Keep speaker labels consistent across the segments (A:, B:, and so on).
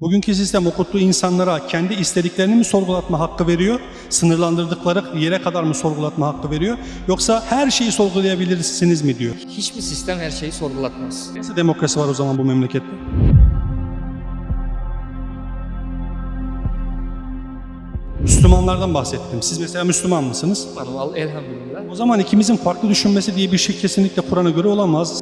A: Bugünkü sistem okuttuğu insanlara kendi istediklerini mi sorgulatma hakkı veriyor? Sınırlandırdıkları yere kadar mı sorgulatma hakkı veriyor? Yoksa her şeyi sorgulayabilirsiniz mi diyor?
B: Hiçbir sistem her şeyi sorgulatmaz.
A: Nasıl demokrasi var o zaman bu memlekette? Müslümanlardan bahsettim. Siz mesela Müslüman mısınız?
B: Elhamdülillah.
A: O zaman ikimizin farklı düşünmesi diye bir şey kesinlikle Kur'an'a göre olamaz.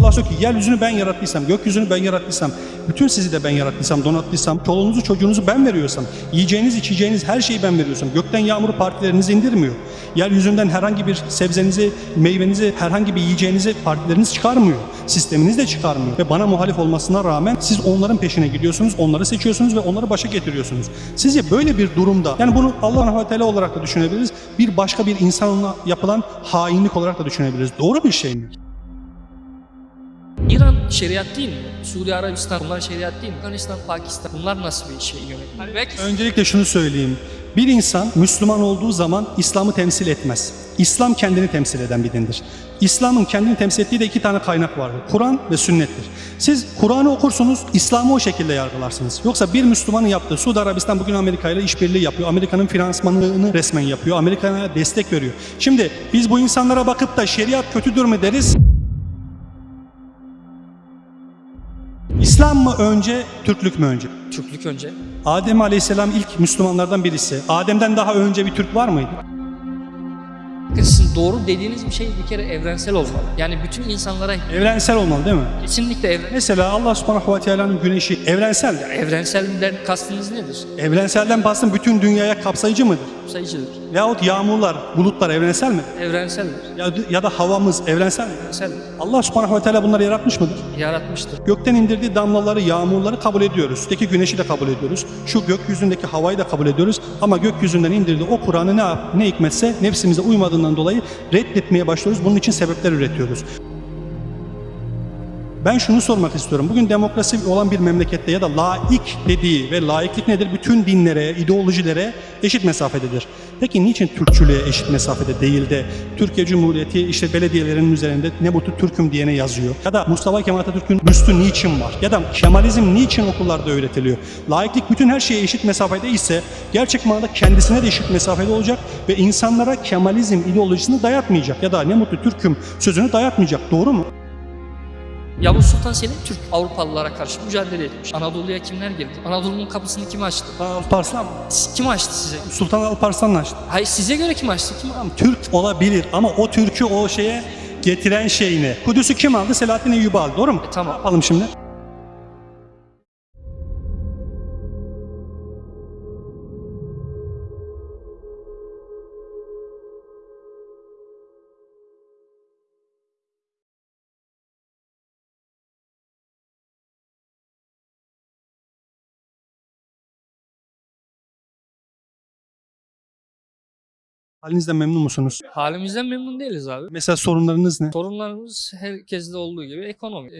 A: Allah diyor ki yeryüzünü ben yarattıysam, gökyüzünü ben yarattıysam, bütün sizi de ben yarattıysam, donattıysam, çoluğunuzu çocuğunuzu ben veriyorsam, yiyeceğiniz içeceğiniz her şeyi ben veriyorsam, gökten yağmuru partileriniz indirmiyor. Yeryüzünden herhangi bir sebzenizi, meyvenizi, herhangi bir yiyeceğinizi partileriniz çıkarmıyor. Sisteminiz de çıkarmıyor. Ve bana muhalif olmasına rağmen siz onların peşine gidiyorsunuz, onları seçiyorsunuz ve onları başa getiriyorsunuz. Sizce böyle bir durumda, yani bunu Allah Teala olarak da düşünebiliriz, bir başka bir insanla yapılan hainlik olarak da düşünebiliriz. Doğru bir şey mi?
B: Şeriat değil mi? Suriye, Arabistan bunlar şeriat değil mi? Afganistan, Pakistan bunlar nasıl bir şey yönetim? Belki
A: Öncelikle şunu söyleyeyim. Bir insan Müslüman olduğu zaman İslam'ı temsil etmez. İslam kendini temsil eden bir dindir. İslam'ın kendini temsil ettiği de iki tane kaynak vardır. Kur'an ve sünnettir. Siz Kur'an'ı okursunuz, İslam'ı o şekilde yargılarsınız. Yoksa bir Müslümanın yaptığı, Suudi Arabistan bugün Amerika ile işbirliği yapıyor. Amerika'nın finansmanını resmen yapıyor. Amerika'ya destek veriyor. Şimdi biz bu insanlara bakıp da şeriat kötüdür mü deriz? İslam mı önce, Türklük mü önce?
B: Türklük önce.
A: Adem Aleyhisselam ilk Müslümanlardan birisi. Adem'den daha önce bir Türk var mıydı?
B: Sizin doğru dediğiniz bir şey bir kere evrensel olmalı. Yani bütün insanlara
A: Evrensel olmalı değil mi?
B: kesinlikle evren,
A: Mesela Allah subhanahu ve teala'nın güneşi evrensel.
B: evrenselden kastınız nedir?
A: Evrenselden bastım bütün dünyaya kapsayıcı mıdır?
B: Sayıcıdır.
A: Veyahut yağmurlar, bulutlar evrensel mi?
B: Evrenseldir.
A: Ya, ya da havamız evrensel mi?
B: Evrenseldir.
A: Allah subhanahu ve teala bunları yaratmış mıdır?
B: Yaratmıştır.
A: Gökten indirdiği damlaları, yağmurları kabul ediyoruz. Üstteki güneşi de kabul ediyoruz. Şu gökyüzündeki havayı da kabul ediyoruz. Ama gökyüzünden indirdiği o Kur'an'ı ne, ne hikmetse nefsimize uymadığından dolayı reddetmeye başlıyoruz. Bunun için sebepler üretiyoruz. Ben şunu sormak istiyorum. Bugün demokrasi olan bir memlekette ya da laik dediği ve laiklik nedir? Bütün dinlere, ideolojilere eşit mesafededir. Peki niçin Türkçülüğe eşit mesafede değil de Türkiye Cumhuriyeti işte belediyelerinin üzerinde ne bu Türk'üm diyene yazıyor? Ya da Mustafa Kemal Atatürk'ün büstü niçin var? Ya da Kemalizm niçin okullarda öğretiliyor? Laiklik bütün her şeye eşit mesafede ise gerçek manada kendisine de eşit mesafede olacak ve insanlara Kemalizm ideolojisini dayatmayacak ya da ne mutlu Türk'üm sözünü dayatmayacak. Doğru mu?
B: Yavuz Sultan Selim Türk Avrupalılara karşı mücadele etmiş. Anadolu'ya kimler girdi? Anadolu'nun kapısını kim açtı?
A: Alparslan mı?
B: Kim açtı size?
A: Sultan Alparslan'la açtı.
B: Hayır size göre kim açtı? Kim
A: Tamam, Türk olabilir ama o Türk'ü o şeye getiren şey ne? Kudüs'ü kim aldı? Selahattin Eyyubi aldı. Doğru mu?
B: E, tamam.
A: Ne yapalım şimdi? Halinizden memnun musunuz?
B: Halimizden memnun değiliz abi.
A: Mesela sorunlarınız ne?
B: Sorunlarımız herkeste olduğu gibi ekonomi. Ee,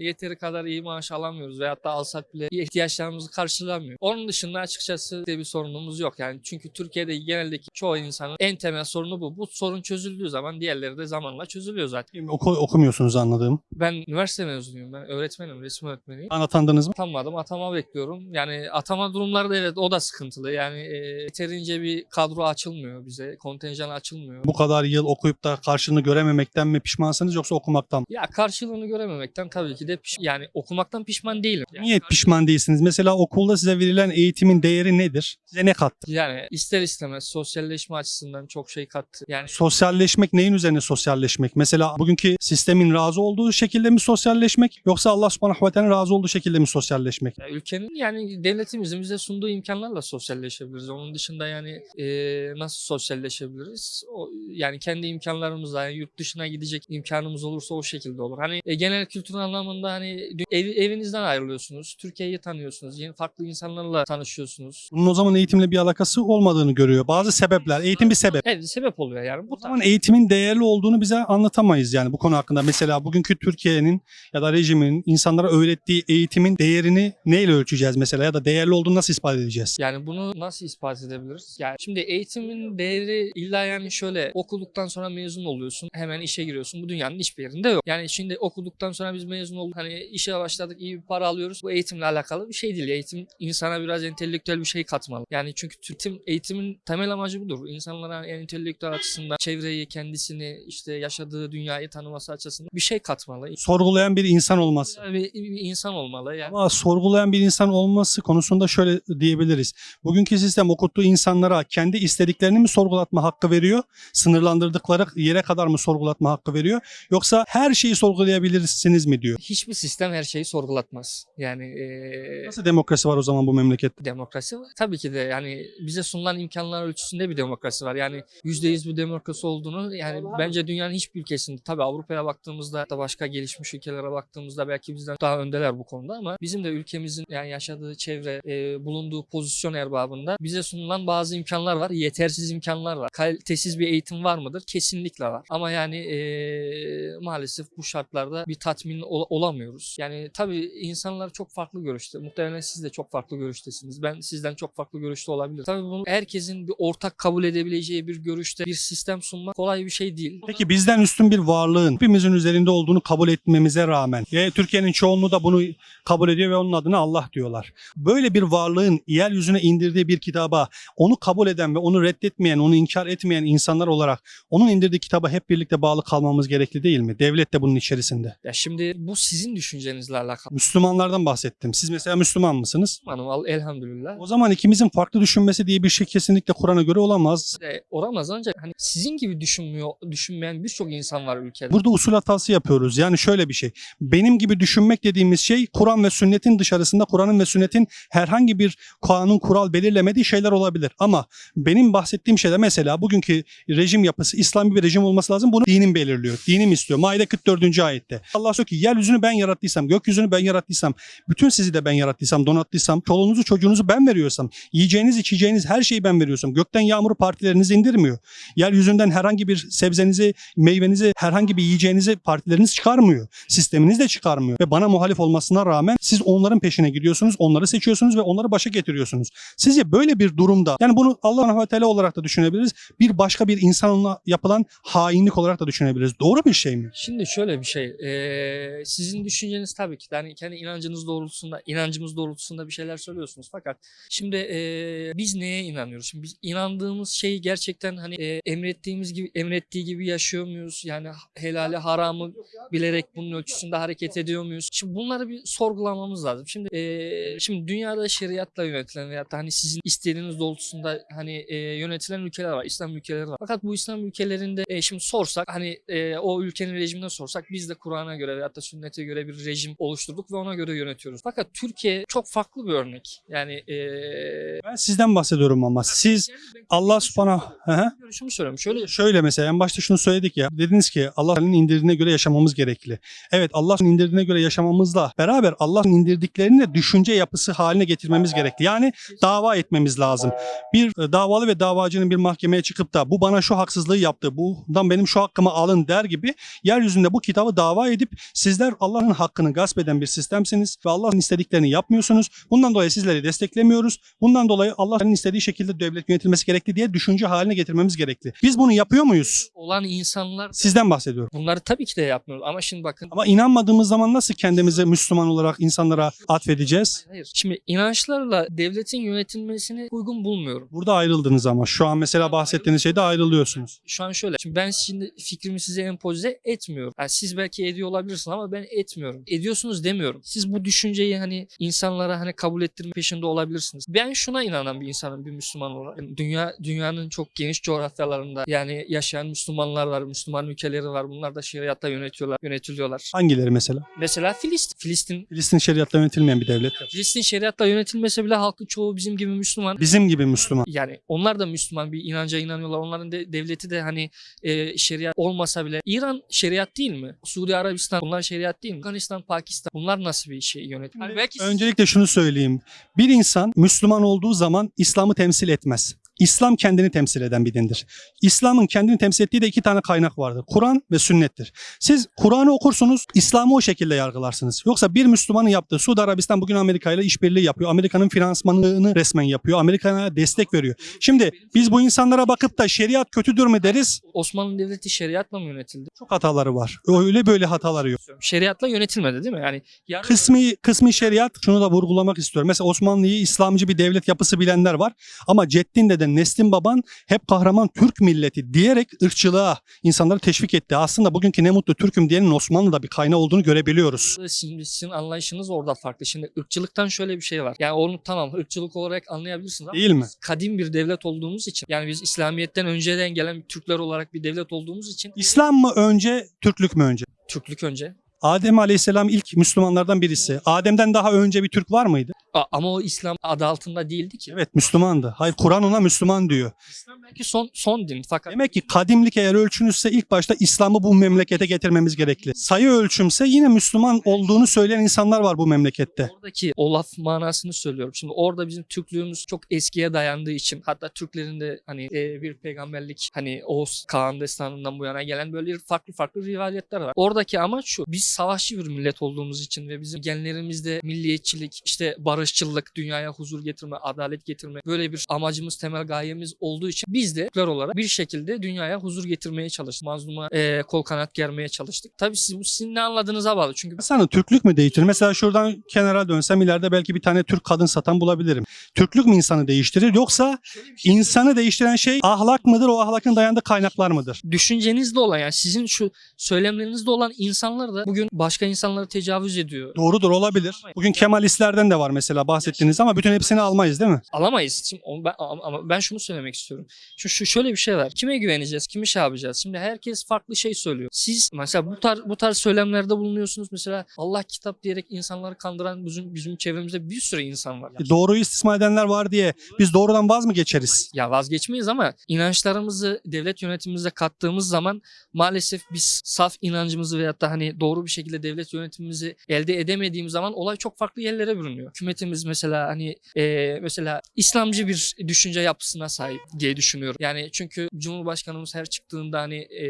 B: yeteri kadar iyi maaş alamıyoruz veyahut da alsak bile ihtiyaçlarımızı karşılamıyor. Onun dışında açıkçası de bir sorunumuz yok. Yani çünkü Türkiye'de geneldeki çoğu insanın en temel sorunu bu. Bu sorun çözüldüğü zaman diğerleri de zamanla çözülüyor zaten.
A: Oku, okumuyorsunuz anladığım.
B: Ben üniversite mezunuyum. Ben öğretmenim, resim öğretmeniyim.
A: Anlatandınız mı?
B: Atanmadım, atama bekliyorum. Yani atama durumları da evet o da sıkıntılı. Yani e, yeterince bir kadro açılmıyor bize. Kontenjan açılmıyor.
A: Bu kadar yıl okuyup da karşılığını görememekten mi pişmansınız yoksa okumaktan mı?
B: Ya karşılığını görememekten tabii ki de piş- yani okumaktan pişman değilim. Yani,
A: Niye pişman değilsiniz? Mesela okulda size verilen eğitimin değeri nedir? Size ne kattı?
B: yani ister istemez sosyalleşme açısından çok şey kattı. Yani
A: Sosyalleşmek neyin üzerine sosyalleşmek? Mesela bugünkü sistemin razı olduğu şekilde mi sosyalleşmek yoksa Allah subhanahu ve teala'nın razı olduğu şekilde mi sosyalleşmek?
B: ya ülkenin yani devletimizin bize sunduğu imkanlarla sosyalleşebiliriz. Onun dışında yani e, nasıl sosyalleşebiliriz? O, yani kendi imkanlarımızla yani yurt dışına gidecek imkanımız olursa o şekilde olur. Hani e, genel kültür anlamında hani ev, evinizden ayrılıyorsunuz. Türkiye'yi tanıyorsunuz. Yeni farklı insanlarla tanışıyorsunuz.
A: Bunun o zaman eğitimle bir alakası olmadığını görüyor. Bazı sebepler, eğitim bir sebep.
B: Evet sebep oluyor yani. Bu
A: O zaman eğitimin değerli olduğunu bize anlatamayız yani bu konu hakkında. Mesela bugünkü Türkiye'nin ya da rejimin insanlara öğrettiği eğitimin değerini neyle ölçeceğiz mesela ya da değerli olduğunu nasıl ispat edeceğiz?
B: Yani bunu nasıl ispat edebiliriz? Yani şimdi eğitimin değeri eğri illa yani şöyle okuduktan sonra mezun oluyorsun hemen işe giriyorsun. Bu dünyanın hiçbir yerinde yok. Yani şimdi okuduktan sonra biz mezun olduk hani işe başladık iyi bir para alıyoruz. Bu eğitimle alakalı bir şey değil. Eğitim insana biraz entelektüel bir şey katmalı. Yani çünkü eğitim, eğitimin temel amacı budur. İnsanlara yani entelektüel açısından çevreyi, kendisini, işte yaşadığı dünyayı tanıması açısından bir şey katmalı.
A: Sorgulayan bir insan olması.
B: Yani bir, bir insan olmalı. Yani
A: Ama sorgulayan bir insan olması konusunda şöyle diyebiliriz. Bugünkü sistem okuttuğu insanlara kendi istediklerini mi sorgulatma hakkı veriyor? Sınırlandırdıkları yere kadar mı sorgulatma hakkı veriyor? Yoksa her şeyi sorgulayabilirsiniz mi diyor?
B: hiçbir sistem her şeyi sorgulatmaz. Yani eee,
A: Nasıl demokrasi var o zaman bu memlekette?
B: demokrasi var. Tabii ki de yani bize sunulan imkanlar ölçüsünde bir demokrasi var. Yani %100 bir demokrasi olduğunu yani bence dünyanın hiçbir ülkesinde tabii Avrupa'ya baktığımızda da başka gelişmiş ülkelere baktığımızda belki bizden daha öndeler bu konuda ama bizim de ülkemizin yani yaşadığı çevre, e, bulunduğu pozisyon erbabında bize sunulan bazı imkanlar var. Yetersiz imkanlar var. Kalitesiz bir eğitim var mıdır? Kesinlikle var. Ama yani e, maalesef bu şartlarda bir tatmin ol- olamıyoruz. Yani tabii insanlar çok farklı görüşte. Muhtemelen siz de çok farklı görüştesiniz. Ben sizden çok farklı görüşte olabilir. Tabii bunu herkesin bir ortak kabul edebileceği bir görüşte bir sistem sunmak kolay bir şey değil.
A: Peki bizden üstün bir varlığın hepimizin üzerinde olduğunu kabul etmemize rağmen ve Türkiye'nin çoğunluğu da bunu kabul ediyor ve onun adına Allah diyorlar. Böyle bir varlığın yeryüzüne indirdiği bir kitaba onu kabul eden ve onu reddetmeyen, onu inkar etmeyen insanlar olarak onun indirdiği kitaba hep birlikte bağlı kalmamız gerekli değil mi? Devlet de bunun içerisinde.
B: Ya şimdi bu sizin düşüncenizle alakalı.
A: Müslümanlardan bahsettim. Siz mesela Müslüman mısınız?
B: Al elhamdülillah.
A: O zaman ikimizin farklı düşünmesi diye bir şey kesinlikle Kur'an'a göre olamaz.
B: E, olamaz ancak hani sizin gibi düşünmüyor, düşünmeyen birçok insan var ülkede.
A: Burada usul hatası yapıyoruz. Yani şöyle bir şey. Benim gibi düşünmek dediğimiz şey Kur'an ve sünnetin dışarısında Kur'an'ın ve sünnetin herhangi bir kanun kural belirlemediği şeyler olabilir. Ama benim bahsettiğim şeyde mesela bugünkü rejim yapısı İslami bir rejim olması lazım. Bunu dinim belirliyor. Dinim istiyor. Maide 44. ayette. Allah diyor ki yeryüzünü ben yarattıysam, gökyüzünü ben yarattıysam, bütün sizi de ben yarattıysam, donattıysam, çoluğunuzu çocuğunuzu ben veriyorsam, yiyeceğiniz içeceğiniz her şeyi ben veriyorsam, gökten yağmuru partileriniz indirmiyor. Yeryüzünden herhangi bir sebzenizi, meyvenizi, herhangi bir yiyeceğinizi partileriniz çıkarmıyor. Sisteminiz de çıkarmıyor. Ve bana muhalif olmasına rağmen siz onların peşine gidiyorsunuz, onları seçiyorsunuz ve onları başa getiriyorsunuz. Sizce böyle bir durumda, yani bunu Allah Teala olarak da düşünebiliriz, bir başka bir insanla yapılan hainlik olarak da düşünebiliriz. Doğru bir şey mi?
B: Şimdi şöyle bir şey. e, sizin düşünceniz tabii ki de hani kendi inancınız doğrultusunda, inancımız doğrultusunda bir şeyler söylüyorsunuz. Fakat şimdi e, biz neye inanıyoruz? Şimdi biz inandığımız şeyi gerçekten hani e, emrettiğimiz gibi emrettiği gibi yaşıyor muyuz? Yani helali haramı bilerek bunun ölçüsünde hareket ediyor muyuz? Şimdi bunları bir sorgulamamız lazım. Şimdi e, şimdi dünyada şeriatla yönetilen veyahut hani sizin istediğiniz doğrultusunda hani e, yönetilen ülkeler var. İslam ülkeleri var. Fakat bu İslam ülkelerinde e, şimdi sorsak hani e, o ülkenin rejimine sorsak biz de Kur'an'a göre veyahut da sünnete göre bir rejim oluşturduk ve ona göre yönetiyoruz. Fakat Türkiye çok farklı bir örnek. Yani e,
A: Ben sizden bahsediyorum ama siz Allah subhanahu...
B: Görüşümü söylüyorum. Şöyle
A: Şöyle mesela en başta şunu söyledik ya. Dediniz ki Allah'ın indirdiğine göre yaşamamız gerekli. Evet Allah'ın indirdiğine göre yaşamamızla beraber Allah'ın indirdiklerini de düşünce yapısı haline getirmemiz gerekli. Yani dava etmemiz lazım. Bir e, davalı ve davacının bir mahkemeye çıkıp da bu bana şu haksızlığı yaptı, bundan benim şu hakkımı alın der gibi yeryüzünde bu kitabı dava edip sizler Allah'ın hakkını gasp eden bir sistemsiniz ve Allah'ın istediklerini yapmıyorsunuz. Bundan dolayı sizleri desteklemiyoruz. Bundan dolayı Allah'ın istediği şekilde devlet yönetilmesi gerekli diye düşünce haline getirmemiz gerekli. Biz bunu yapıyor muyuz?
B: olan insanlar
A: Sizden bahsediyorum.
B: bunları tabii ki de yapmıyoruz. Ama şimdi bakın
A: Ama inanmadığımız zaman nasıl kendimizi Müslüman olarak insanlara atfedeceğiz?
B: Hayır. Şimdi inançlarla devletin yönetilmesini uygun bulmuyorum.
A: Burada ayrıldınız ama şu an mesela bahsettiğiniz şeyde ayrılıyorsunuz.
B: Şu an şöyle. Şimdi ben şimdi fikrimi size empoze etmiyorum. Yani siz belki ediyor olabilirsiniz ama ben etmiyorum. Ediyorsunuz demiyorum. Siz bu düşünceyi hani insanlara hani kabul ettirme peşinde olabilirsiniz. Ben şuna inanan bir insanım bir Müslüman olarak. Yani Dünya dünyanın çok geniş coğrafyalarında yani yaşayan Müslümanlar var, Müslüman ülkeleri var. Bunlar da şeriatla yönetiyorlar, yönetiliyorlar.
A: Hangileri mesela?
B: Mesela Filistin. Filistin
A: Filistin şeriatla yönetilmeyen bir devlet.
B: Filistin şeriatla yönetilmese bile halkı çoğu bizim gibi Müslüman.
A: Bizim gibi Müslüman.
B: yani onlar da Müslüman bir inanca inanıyorlar. Onların de, devleti de hani e, şeriat olmasa bile İran şeriat değil mi? Suudi Arabistan bunlar şeriat değil mi? Afganistan, Pakistan bunlar nasıl bir şey yönetim? Hani belki
A: Öncelikle şunu söyleyeyim. Bir insan Müslüman olduğu zaman İslam'ı temsil etmez. İslam kendini temsil eden bir dindir. İslam'ın kendini temsil ettiği de iki tane kaynak vardır. Kur'an ve sünnettir. Siz Kur'an'ı okursunuz, İslam'ı o şekilde yargılarsınız. Yoksa bir Müslümanın yaptığı, Suudi Arabistan bugün Amerika ile işbirliği yapıyor. Amerika'nın finansmanını resmen yapıyor. Amerika'ya destek veriyor. Şimdi biz bu insanlara bakıp da şeriat kötüdür mü deriz?
B: Osmanlı Devleti şeriatla mı yönetildi?
A: Çok hataları var. Öyle böyle hataları yok.
B: Şeriatla yönetilmedi değil mi? Yani yarın-
A: Kısmi kısmi şeriat şunu da vurgulamak istiyorum. Mesela Osmanlı'yı İslamcı bir devlet yapısı bilenler var. Ama Ceddin deden Neslin baban hep kahraman Türk milleti diyerek ırkçılığa insanları teşvik etti. Aslında bugünkü ne mutlu Türk'üm diyenin Osmanlı'da bir kaynağı olduğunu görebiliyoruz.
B: Şimdi sizin anlayışınız orada farklı. Şimdi ırkçılıktan şöyle bir şey var. Yani onu tamam ırkçılık olarak anlayabilirsiniz ama
A: Değil mi?
B: kadim bir devlet olduğumuz için yani biz İslamiyet'ten önceden gelen Türkler olarak bir devlet olduğumuz için
A: İslam mı önce, Türklük mü önce?
B: Türklük önce.
A: Adem Aleyhisselam ilk Müslümanlardan birisi. Adem'den daha önce bir Türk var mıydı?
B: A- ama o İslam adı altında değildi ki.
A: Evet Müslümandı. Hayır Kur'an ona Müslüman diyor.
B: İslam belki son son din fakat
A: Demek ki kadimlik eğer ölçünüzse ilk başta İslam'ı bu memlekete getirmemiz gerekli. Sayı ölçümse yine Müslüman olduğunu söyleyen insanlar var bu memlekette.
B: Oradaki o laf manasını söylüyorum. Şimdi orada bizim Türklüğümüz çok eskiye dayandığı için hatta Türklerin de hani e, bir peygamberlik hani Oğuz Kağan destanından bu yana gelen böyle farklı farklı rivayetler var. Oradaki amaç şu. Biz savaşçı bir millet olduğumuz için ve bizim genlerimizde milliyetçilik, işte barışçılık, dünyaya huzur getirme, adalet getirme böyle bir amacımız, temel gayemiz olduğu için biz de Türkler olarak bir şekilde dünyaya huzur getirmeye çalıştık. Mazluma e, kol kanat germeye çalıştık. Tabii siz bu sizin ne anladığınıza bağlı. Çünkü
A: Sana Türklük mü değiştirir? Mesela şuradan kenara dönsem ileride belki bir tane Türk kadın satan bulabilirim. Türklük mü insanı değiştirir yoksa insanı değiştiren şey ahlak mıdır? O ahlakın dayandığı kaynaklar mıdır?
B: düşüncenizde olan yani sizin şu söylemlerinizde olan insanlar da bugün başka insanlara tecavüz ediyor.
A: Doğrudur olabilir. Bugün Kemalistlerden de var mesela bahsettiğiniz ama bütün hepsini almayız değil mi?
B: Alamayız. Şimdi onu ben, ama ama ben şunu söylemek istiyorum. Şu, şu şöyle bir şey var. Kime güveneceğiz? Kimi şey yapacağız? Şimdi herkes farklı şey söylüyor. Siz mesela bu tarz bu tarz söylemlerde bulunuyorsunuz. Mesela Allah kitap diyerek insanları kandıran bizim bizim çevremizde bir sürü insan var.
A: E, Doğruyu istismar edenler var diye biz doğrudan vaz mı geçeriz?
B: Ya vazgeçmeyiz ama inançlarımızı devlet yönetimimize kattığımız zaman maalesef biz saf inancımızı veyahut da hani doğru bir şekilde devlet yönetimimizi elde edemediğimiz zaman olay çok farklı yerlere bürünüyor. Hükümetimiz mesela hani e, mesela İslamcı bir düşünce yapısına sahip diye düşünüyorum. Yani çünkü Cumhurbaşkanımız her çıktığında hani e,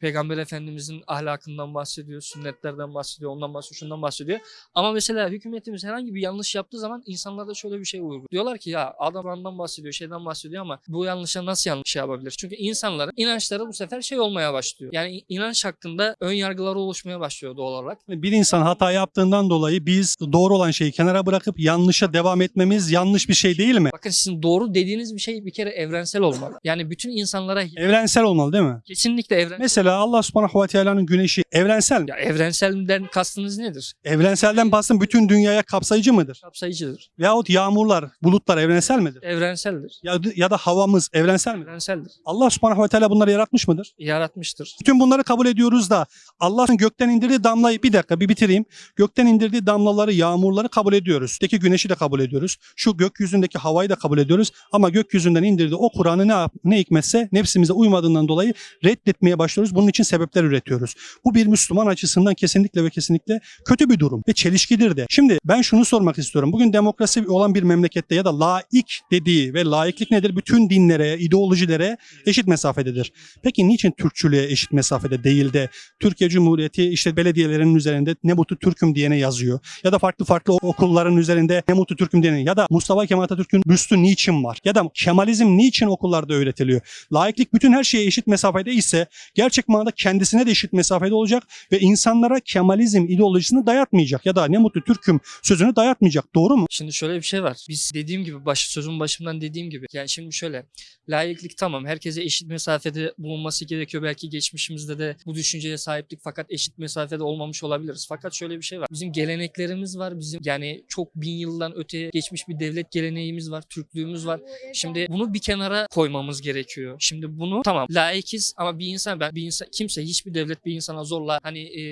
B: Peygamber Efendimizin ahlakından bahsediyor, sünnetlerden bahsediyor, ondan bahsediyor, şundan bahsediyor. Ama mesela hükümetimiz herhangi bir yanlış yaptığı zaman insanlarda şöyle bir şey uyguluyor. Diyorlar ki ya adam ondan bahsediyor, şeyden bahsediyor ama bu yanlışa nasıl yanlış şey yapabilir? Çünkü insanların inançları bu sefer şey olmaya başlıyor. Yani inanç hakkında ön yargıları oluşmaya başlıyor doğal olarak.
A: Bir insan hata yaptığından dolayı biz doğru olan şeyi kenara bırakıp yanlışa devam etmemiz yanlış bir şey değil mi?
B: Bakın sizin doğru dediğiniz bir şey bir kere evrensel olmalı. Yani bütün insanlara
A: Evrensel olmalı değil mi?
B: kesinlikle evren
A: Mesela Allah subhanahu ve teala'nın güneşi evrensel mi?
B: ya evrenselden kastınız nedir?
A: Evrenselden bastım bütün dünyaya kapsayıcı mıdır?
B: Kapsayıcıdır.
A: Veyahut yağmurlar, bulutlar evrensel midir?
B: Evrenseldir.
A: Ya, ya da havamız evrensel midir?
B: Evrenseldir.
A: Allah subhanahu ve teala bunları yaratmış mıdır?
B: Yaratmıştır.
A: Bütün bunları kabul ediyoruz da Allah'ın gökten indirdiği damlayı bir dakika bir bitireyim. Gökten indirdiği damlaları, yağmurları kabul ediyoruz. Üstteki güneşi de kabul ediyoruz. Şu gökyüzündeki havayı da kabul ediyoruz. Ama gökyüzünden indirdiği o Kur'an'ı ne, ne hikmetse nefsimize uymadığından dolayı reddetmeye başlıyoruz. Bunun için sebepler üretiyoruz. Bu bir Müslüman açısından kesinlikle ve kesinlikle kötü bir durum ve çelişkidir de. Şimdi ben şunu sormak istiyorum. Bugün demokrasi olan bir memlekette ya da laik dediği ve laiklik nedir? Bütün dinlere, ideolojilere eşit mesafededir. Peki niçin Türkçülüğe eşit mesafede değil de Türkiye Cumhuriyeti işte belediyelerinin üzerinde ne mutlu Türk'üm diyene yazıyor. Ya da farklı farklı okulların üzerinde ne mutlu Türk'üm diyene ya da Mustafa Kemal Atatürk'ün büstü niçin var? Ya da Kemalizm niçin okullarda öğretiliyor? Laiklik bütün her şeye eşit mesafede ise gerçek manada kendisine de eşit mesafede olacak ve insanlara Kemalizm ideolojisini dayatmayacak ya da ne mutlu Türk'üm sözünü dayatmayacak. Doğru mu?
B: Şimdi şöyle bir şey var. Biz dediğim gibi baş, sözün başımdan dediğim gibi. Yani şimdi şöyle. Layıklık tamam. Herkese eşit mesafede bulunması gerekiyor. Belki geçmişimizde de bu düşünceye sahiplik fakat eşit mesafede olmamış olabiliriz. Fakat şöyle bir şey var. Bizim geleneklerimiz var. Bizim yani çok bin yıldan öteye geçmiş bir devlet geleneğimiz var. Türklüğümüz var. Şimdi bunu bir kenara koymamız gerekiyor. Şimdi bunu tamam layıkız ama bir insan ben bir insan kimse hiçbir devlet bir insana zorla hani e,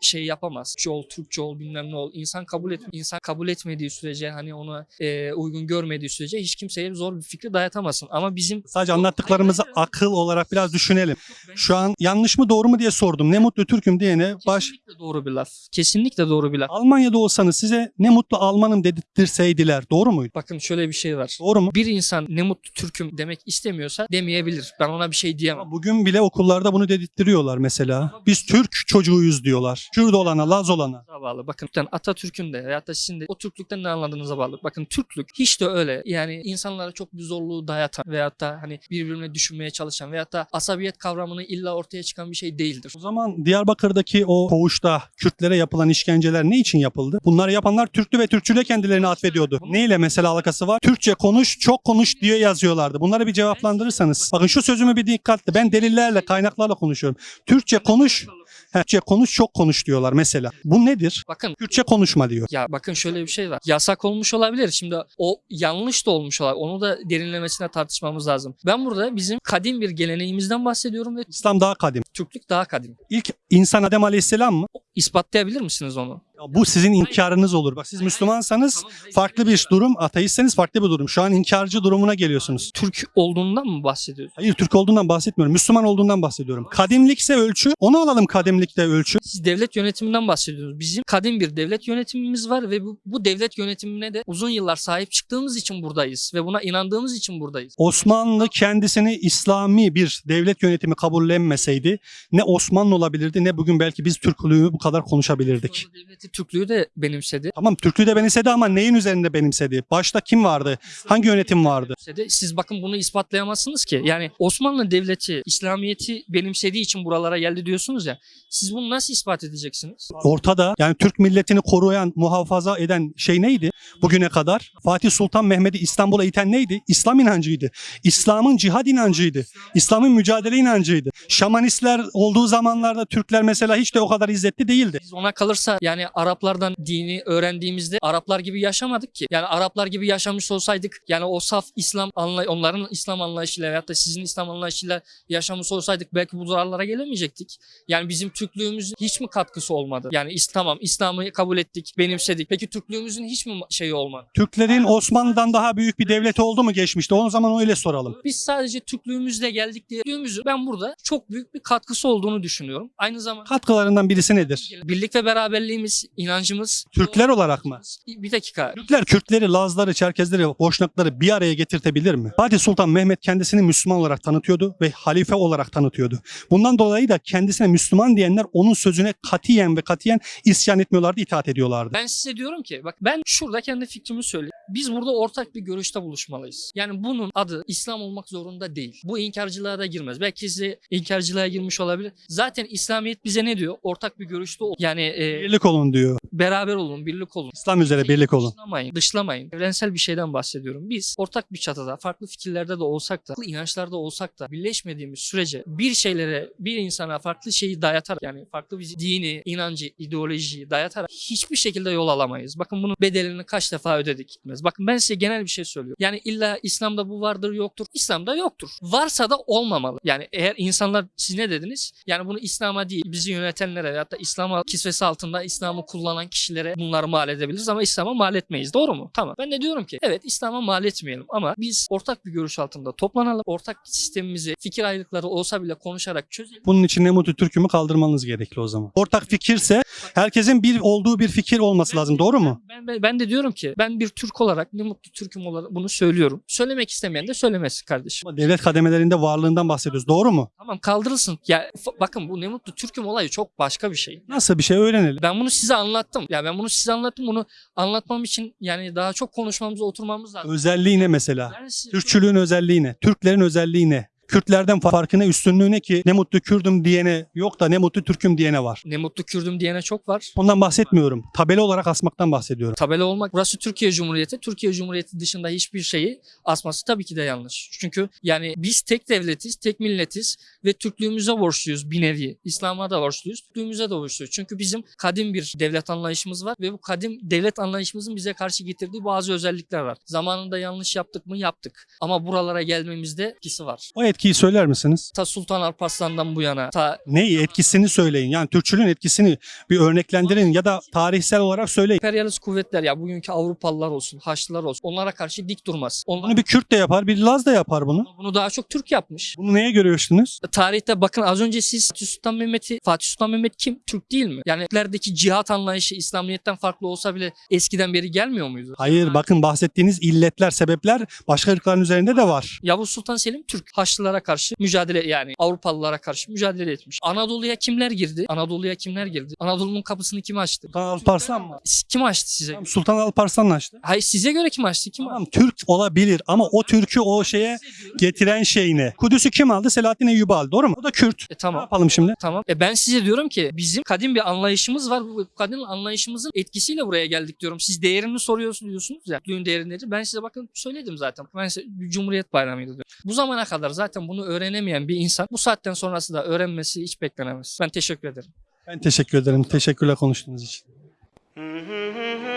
B: şey yapamaz. Türkçe ol, Türkçe ol bilmem ne ol. İnsan kabul et insan kabul etmediği sürece hani ona e, uygun görmediği sürece hiç kimseye zor bir fikri dayatamazsın. Ama bizim
A: Sadece anlattıklarımızı akıl olarak biraz düşünelim. Şu an yanlış mı doğru mu diye sordum. Ne mutlu Türk'üm diyene baş savaş.
B: Kesinlikle doğru bir laf. Kesinlikle doğru bir laf.
A: Almanya'da olsanız size ne mutlu Almanım dedirtseydiler. Doğru muydu?
B: Bakın şöyle bir şey var.
A: Doğru mu?
B: Bir insan ne mutlu Türk'üm demek istemiyorsa demeyebilir. Ben ona bir şey diyemem.
A: Ama Bugün bile okullarda bunu dedirttiriyorlar mesela. Biz Türk çocuğuyuz diyorlar. Kürt olana, Laz olana.
B: Bağlı. Bakın Atatürk'ün de veyahut da sizin de o Türklükten ne anladığınıza bağlı. Bakın Türklük hiç de öyle. Yani insanlara çok bir zorluğu dayatan veyahut da hani birbirine düşünmeye çalışan veyahut da asabiyet kavramını illa ortaya çıkan bir şey değildir.
A: O zaman Diyarbakır'daki o koğuşta Kürtlere yapılan işkenceler ne için yapıldı? Bunları yapanlar Türklü ve Türkçüyle kendilerini atfediyordu. Neyle mesela alakası var? Türkçe konuş, çok konuş diye yazıyorlardı. Bunları bir cevaplandırırsanız. Bakın şu sözümü bir dikkatli. Ben delillerle, kaynaklarla konuşuyorum. Türkçe konuş, he, Türkçe konuş, çok konuş diyorlar mesela. Bu nedir?
B: Bakın
A: Kürtçe konuşma diyor.
B: ya bakın şöyle bir şey var. Yasak olmuş olabilir. Şimdi o yanlış da olmuş olabilir. Onu da derinlemesine tartışmamız lazım. Ben burada bizim kadim bir geleneğimizden bahsediyorum ve
A: İslam daha kadim.
B: Türklük daha kadim.
A: İlk insan Adem Aleyhisselam mı?
B: İspatlayabilir misiniz onu?
A: Bu sizin inkarınız olur. Bak siz Müslümansanız farklı bir durum, ateistseniz farklı bir durum. Şu an inkarcı durumuna geliyorsunuz.
B: Türk olduğundan mı bahsediyoruz?
A: Hayır Türk olduğundan bahsetmiyorum. Müslüman olduğundan bahsediyorum. Kadimlikse ölçü. Onu alalım kadimlikte ölçü.
B: Siz devlet yönetiminden bahsediyorsunuz. Bizim kadim bir devlet yönetimimiz var ve bu, bu devlet yönetimine de uzun yıllar sahip çıktığımız için buradayız ve buna inandığımız için buradayız.
A: Osmanlı kendisini İslami bir devlet yönetimi kabullenmeseydi ne Osmanlı olabilirdi ne bugün belki biz Türklüğü bu kadar konuşabilirdik.
B: Osmanlı devleti Türklüğü de benimsedi.
A: Tamam Türklüğü de benimsedi ama neyin üzerinde benimsedi? Başta kim vardı? Hangi yönetim vardı?
B: benimsedi. Siz bakın bunu ispatlayamazsınız ki. Yani Osmanlı devleti İslamiyet'i benimsediği için buralara geldi diyorsunuz ya. Siz bunu nasıl ispat edeceksiniz?
A: Ortada yani Türk milletini koruyan, muhafaza eden şey neydi bugüne kadar? Fatih Sultan Mehmet'i İstanbul'a iten neydi? İslam inancıydı. İslam'ın cihad inancıydı. İslam'ın mücadele inancıydı. Şamanistler olduğu zamanlarda Türkler mesela hiç de o kadar izzetli değildi.
B: Biz ona kalırsa yani Araplardan dini öğrendiğimizde Araplar gibi yaşamadık ki. Yani Araplar gibi yaşamış olsaydık yani o saf İslam anlay onların İslam anlayışıyla veyahut da sizin İslam anlayışıyla yaşamış olsaydık belki bu zararlara gelemeyecektik. Yani bizim Türklüğümüzün hiç mi katkısı olmadı? Yani tamam İslam'ı kabul ettik, benimsedik. Peki Türklüğümüzün hiç mi şeyi olmadı?
A: Türklerin Osmanlı'dan daha büyük bir devleti oldu mu geçmişte? O zaman öyle soralım.
B: Biz sadece Türklüğümüzle geldik diye Türklüğümüzün ben burada çok büyük bir katkısı olduğunu düşünüyorum. Aynı zamanda
A: Katkılarından birisi nedir?
B: birlik ve beraberliğimiz, inancımız.
A: Türkler olarak mı?
B: Bir dakika.
A: Türkler Kürtleri, Lazları, Çerkezleri, Boşnakları bir araya getirtebilir mi? Fatih Sultan Mehmet kendisini Müslüman olarak tanıtıyordu ve halife olarak tanıtıyordu. Bundan dolayı da kendisine Müslüman diyenler onun sözüne katiyen ve katiyen isyan etmiyorlardı, itaat ediyorlardı.
B: Ben size diyorum ki bak ben şurada kendi fikrimi söyleyeyim. Biz burada ortak bir görüşte buluşmalıyız. Yani bunun adı İslam olmak zorunda değil. Bu inkarcılığa da girmez. Belki size inkarcılığa girmiş olabilir. Zaten İslamiyet bize ne diyor? Ortak bir görüşte ol. Yani e,
A: Birlik olun diyor. diyor.
B: Beraber olun, birlik olun.
A: İslam üzere birlik olun.
B: Dışlamayın, dışlamayın. Evrensel bir şeyden bahsediyorum. Biz ortak bir çatıda, farklı fikirlerde de olsak da, farklı inançlarda olsak da birleşmediğimiz sürece bir şeylere, bir insana farklı şeyi dayatarak yani farklı bir dini, inancı, ideolojiyi dayatarak hiçbir şekilde yol alamayız. Bakın bunun bedelini kaç defa ödedik gitmez. Bakın ben size genel bir şey söylüyorum. Yani illa İslam'da bu vardır yoktur. İslam'da yoktur. Varsa da olmamalı. Yani eğer insanlar siz ne dediniz? Yani bunu İslam'a değil bizi yönetenlere veyahut da İslam'a kisvesi altında İslam'ı kullanan kişilere bunları mal edebiliriz ama İslam'a mal etmeyiz. Doğru mu? Tamam. Ben de diyorum ki evet İslam'a mal etmeyelim ama biz ortak bir görüş altında toplanalım. Ortak sistemimizi fikir ayrılıkları olsa bile konuşarak çözelim.
A: Bunun için ne mutlu Türk'ümü kaldırmanız gerekli o zaman. Ortak fikirse herkesin bir olduğu bir fikir olması lazım. Doğru mu?
B: Ben, ben, ben de diyorum ki ben bir Türk olarak ne mutlu Türk'üm olarak bunu söylüyorum. Söylemek istemeyen de söylemesin kardeşim.
A: Ama devlet kademelerinde varlığından bahsediyoruz. Doğru mu?
B: Tamam kaldırılsın. Ya bakın bu ne mutlu Türk'üm olayı çok başka bir şey.
A: Nasıl bir şey öğrenelim.
B: Ben bunu size anlattım. Ya ben bunu size anlattım. Bunu anlatmam için yani daha çok konuşmamız, oturmamız lazım.
A: Özelliği ne mesela?
B: Ben size-
A: Türkçülüğün özelliği ne? Türklerin özelliği ne? Kürtlerden farkı ne? Üstünlüğü ne ki? Ne mutlu Kürdüm diyene yok da ne mutlu Türk'üm diyene var.
B: ne mutlu Kürdüm diyene çok var.
A: Ondan bahsetmiyorum. Tabela olarak asmaktan bahsediyorum.
B: Tabela olmak burası Türkiye Cumhuriyeti. Türkiye Cumhuriyeti dışında hiçbir şeyi asması tabii ki de yanlış. Çünkü yani biz tek devletiz, tek milletiz ve Türklüğümüze borçluyuz bir nevi. İslam'a da borçluyuz, Türklüğümüze de borçluyuz. Çünkü bizim kadim bir devlet anlayışımız var ve bu kadim devlet anlayışımızın bize karşı getirdiği bazı özellikler var. Zamanında yanlış yaptık mı? Yaptık. Ama buralara gelmemizde etkisi var.
A: O etkiyi söyler misiniz?
B: Ta Sultan Alparslan'dan bu yana ta
A: Neyi etkisini söyleyin. Yani Türkçülüğün etkisini bir örneklendirin ya da tarihsel olarak söyleyin.
B: emperyalist kuvvetler ya bugünkü Avrupalılar olsun, Haçlılar olsun onlara karşı dik durmaz. Onlar
A: Bunu bir Kürt de yapar, bir Laz da yapar bunu.
B: bunu daha çok Türk yapmış.
A: Bunu neye görüyorsunuz?
B: Tarihte bakın az önce siz Fatih Sultan Mehmet'i, Fatih Sultan Mehmet kim? Türk değil mi? Yani Türklerdeki cihat anlayışı İslamiyet'ten farklı olsa bile eskiden beri gelmiyor muydu?
A: Hayır bakın bahsettiğiniz illetler, sebepler başka ırkların üzerinde de var.
B: Yavuz Sultan Selim Türk. Haçlılara karşı mücadele yani Avrupalılara karşı mücadele etmiş. Anadolu'ya kimler girdi? Anadolu'ya kimler girdi? Anadolu'nun kapısını kim açtı?
A: Sultan Alparslan mı?
B: Kim açtı size?
A: Tamam, Sultan Alparslan açtı.
B: Hayır size göre kim açtı? Kim
A: Tamam Türk olabilir ama o Türk'ü o şeye getiren şey ne? Kudüs'ü kim aldı? Selahattin Eyyubi aldı doğru mu? O da Kürt.
B: E
A: Ne
B: tamam.
A: yapalım şimdi?
B: Tamam. E ben size diyorum ki bizim kadim bir anlayışımız var. Bu kadim anlayışımızın etkisiyle buraya geldik diyorum. Siz değerini soruyorsunuz diyorsunuz ya. Düğün değeri nedir? Ben size bakın söyledim zaten. Ben size Cumhuriyet Bayramı'ydı diyorum. Bu zamana kadar zaten bunu öğrenemeyen bir insan bu saatten sonrası da öğrenmesi hiç beklenemez. Ben teşekkür ederim.
A: Ben teşekkür ederim. Teşekkürler konuştuğunuz için.